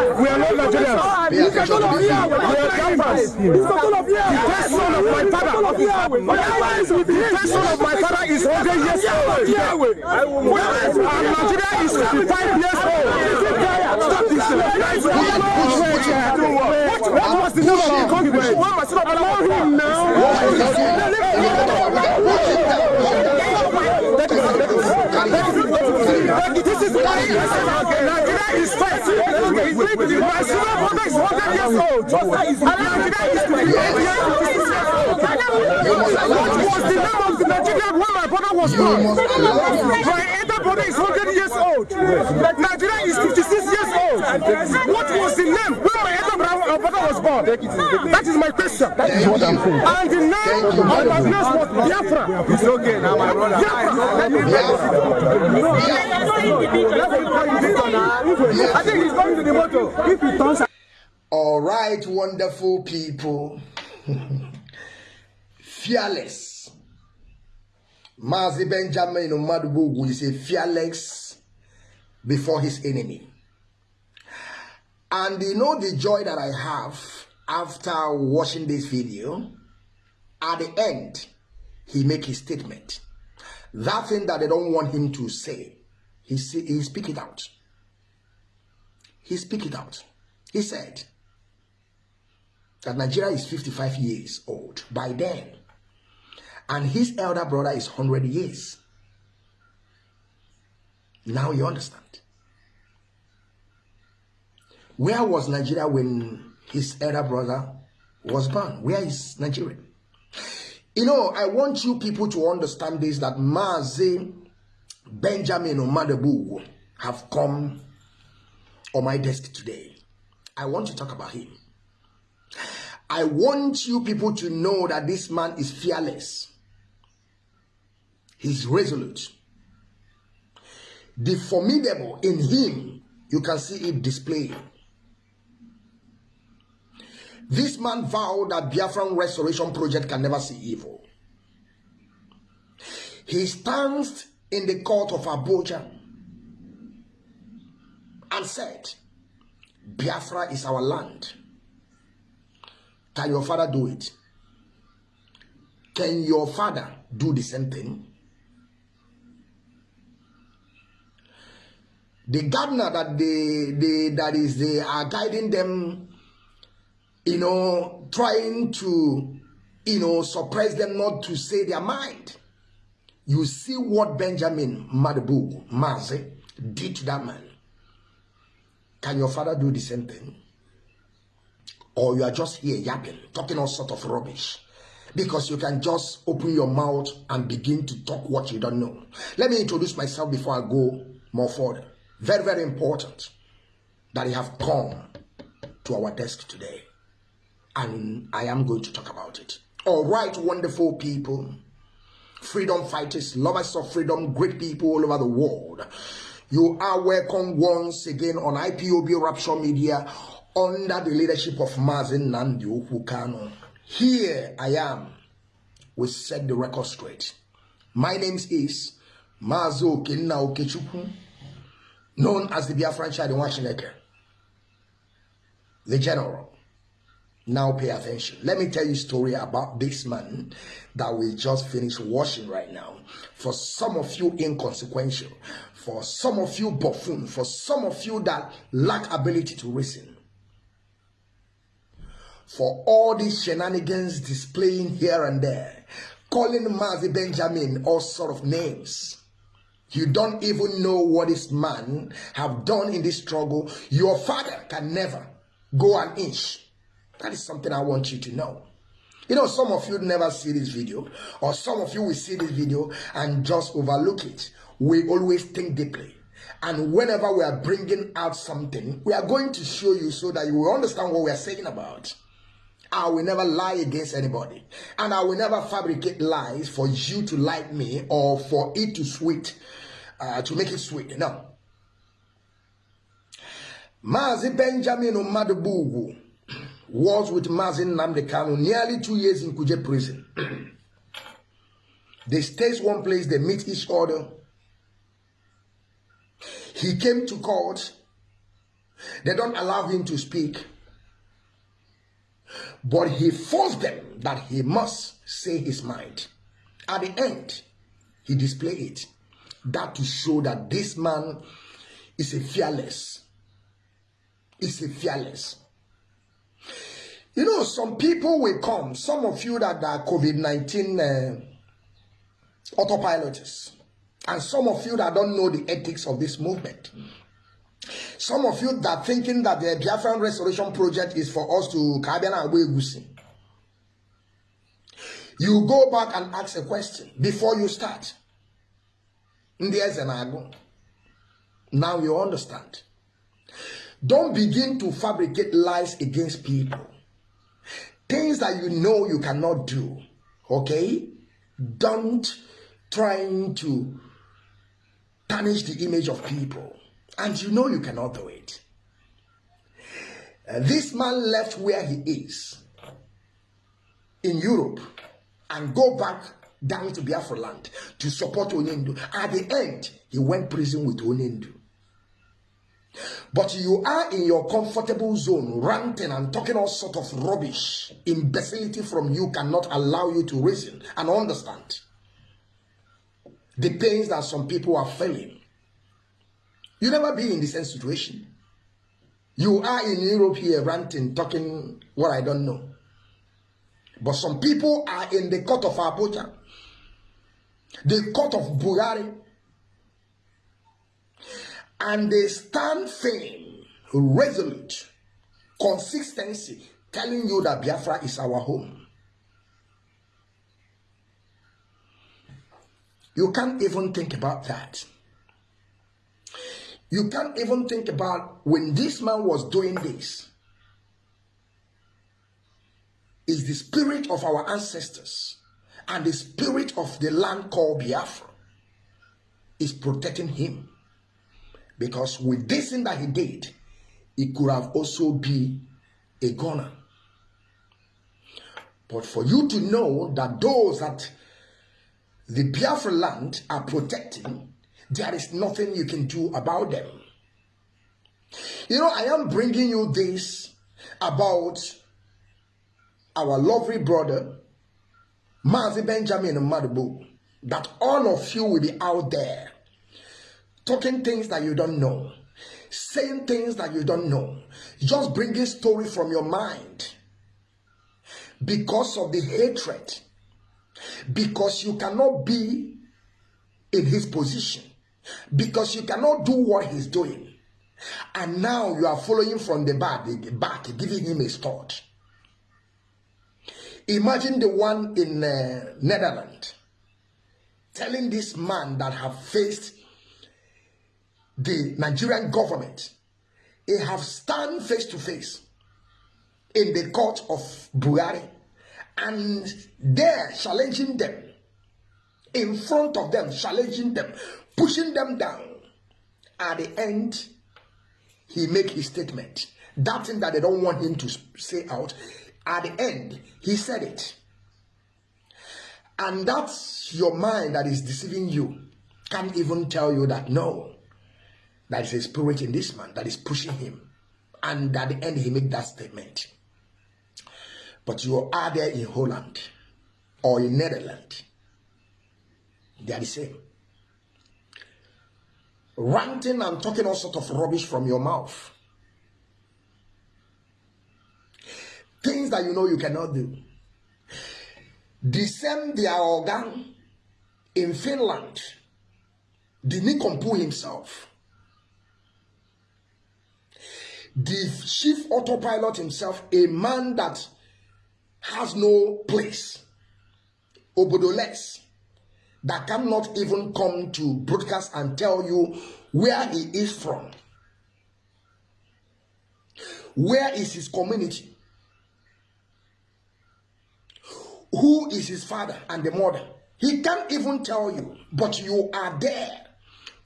We are not Nigerians. We are Biafrans. The first son of my father. The first son of my father is 100 years old. And Nigeria is 55 years old. Stop this. What, was the name of the concubine? Allow him now. This is why Nigeria is first. My senior brother is 100 years old. Nigeria is 55 years old. What was the name of the Nigerian when my brother was born? My elder brother is 100 years old. Nigeria is 56 years old. Brother brother was born? That is my question. That is what I'm saying. And the name of my place was Biafra. It's okay now, my brother. I think he's going to the motor. If he turns All right, wonderful people. fearless. Mazi Benjamin Umadubugu is a fearless before his enemy. And you know the joy that I have after watching this video? At the end, he make his statement. That thing that they don't want him to say, he, say, he speak it out. He speak it out. He said that Nigeria is 55 years old by then. And his elder brother is 100 years. Now you understand. Where was Nigeria when his elder brother was born? Where is Nigeria? You know, I want you people to understand this that Mazi Benjamin Omadebu have come on my desk today. I want to talk about him. I want you people to know that this man is fearless. He's resolute. The formidable in him, you can see it displayed. This man vowed that Biafran Restoration Project can never see evil. He stands in the court of Abuja and said, Biafra is our land. Can your father do it? Can your father do the same thing? The gardener that they, they that is they are guiding them, you know, trying to, you know, suppress them not to say their mind. You see what Benjamin Madabu Maze did to that man. Can your father do the same thing? Or you are just here yapping, talking all sort of rubbish. Because you can just open your mouth and begin to talk what you don't know. Let me introduce myself before I go more further. Very, very important that you have come to our desk today. And I am going to talk about it. All right, wonderful people, freedom fighters, lovers of freedom, great people all over the world. You are welcome once again on IPOB Rapture Media under the leadership of Mazin Nnamdi Okwu Kanu. Here I am. We set the record straight. My name is Mazo Kenna Okechukwu, known as the Biafran Child in Washington, the general. Now pay attention. Let me tell you a story about this man that we just finished watching right now. For some of you inconsequential, for some of you buffoon, for some of you that lack ability to reason, for all these shenanigans displaying here and there, calling Mazi Benjamin all sort of names. You don't even know what this man have done in this struggle. Your father can never go an inch. That is something I want you to know. You know, some of you never see this video, or some of you will see this video and just overlook it. We always think deeply. And whenever we are bringing out something, we are going to show you so that you will understand what we are saying about. I will never lie against anybody. And I will never fabricate lies for you to like me or for it to sweet, uh, to make it sweet. No. Mazi Benjamin Umadubugu was with Mazin Nnamdi Kanu nearly two years in Kuje prison. they stay one place, they meet each other. He came to court They don't allow him to speak. But he forced them that he must say his mind. At the end, he displayed it. That to show that this man is a fearless. Is a fearless. You know, some people will come, some of you that are COVID 19 uh, autopilots, and some of you that don't know the ethics of this movement. Some of you that thinking that the Biafran Restoration Project is for us to Kabiana Awegusi. You go back and ask a question before you start. Now you understand. Don't begin to fabricate lies against people. Things that you know you cannot do. Okay? Don't trying to tarnish the image of people and you know you cannot do it. Uh, this man left where he is in Europe and go back down to Biafra land to support Onyendu. At the end, he went prison with Onyendu. But you are in your comfortable zone, ranting and talking all sort of rubbish. Imbecility from you cannot allow you to reason and understand the pains that some people are feeling You never be in the same situation. You are in Europe here ranting, talking what I don't know. But some people are in the court of Abuja, the court of Bulgaria, and they stand firm, resolute, consistency, telling you that Biafra is our home. You can't even think about that. You can't even think about when this man was doing this. Is the spirit of our ancestors and the spirit of the land called Biafra is protecting him. Because with this thing that he did, he could have also be a gunner. But for you to know that those that the Biafra land are protecting there is nothing you can do about them. You know, I am bringing you this about our lovely brother, Mazi Benjamin Madubu, that all of you will be out there talking things that you don't know, saying things that you don't know, just bringing story from your mind because of the hatred, because you cannot be in his position because you cannot do what he's doing. And now you are following from the back, the back giving him a start. Imagine the one in uh, Netherlands telling this man that have faced the Nigerian government, he have stand face to face in the court of Buhari and there challenging them in front of them, challenging them pushing them down. At the end, he make his statement. That thing that they don't want him to say out. At the end, he said it. And that's your mind that is deceiving you. Can't even tell you that no. That is a spirit in this man that is pushing him. And at the end, he made that statement. But you are there in Holland or in Netherlands. They are the same ranting and talking all sort of rubbish from your mouth. Things that you know you cannot do. The their organ in Finland, the Nikompu himself, the chief autopilot himself, a man that has no place, Obodoles, that cannot even come to broadcast and tell you where he is from. Where is his community? Who is his father and the mother? He can't even tell you, but you are there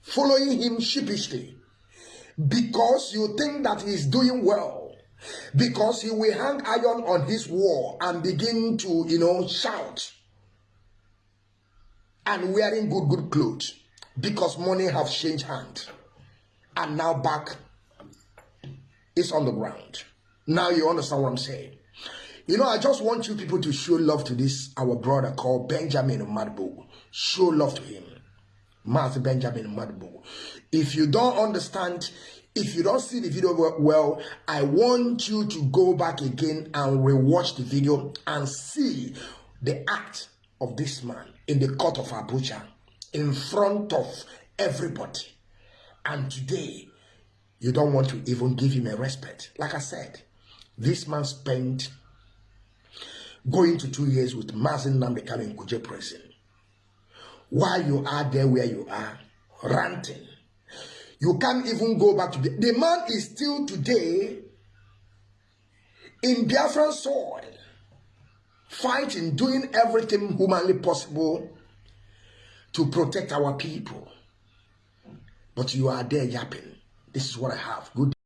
following him sheepishly because you think that he's doing well because he will hang iron on his wall and begin to you know shout and wearing good, good clothes because money have changed hand and now back is on the ground. Now you understand what I'm saying. You know, I just want you people to show love to this, our brother called Benjamin Madbo. Show love to him. Master Benjamin Madbo. If you don't understand, if you don't see the video well, I want you to go back again and rewatch the video and see the act of this man in the court of Abuja in front of everybody. And today, you don't want to even give him a respect. Like I said, this man spent going to two years with Mazin Namdekano in Kuje prison. While you are there where you are, ranting, you can't even go back to the, the man is still today in Biafran soil, fighting, doing everything humanly possible to protect our people. But you are there yapping. This is what I have. Good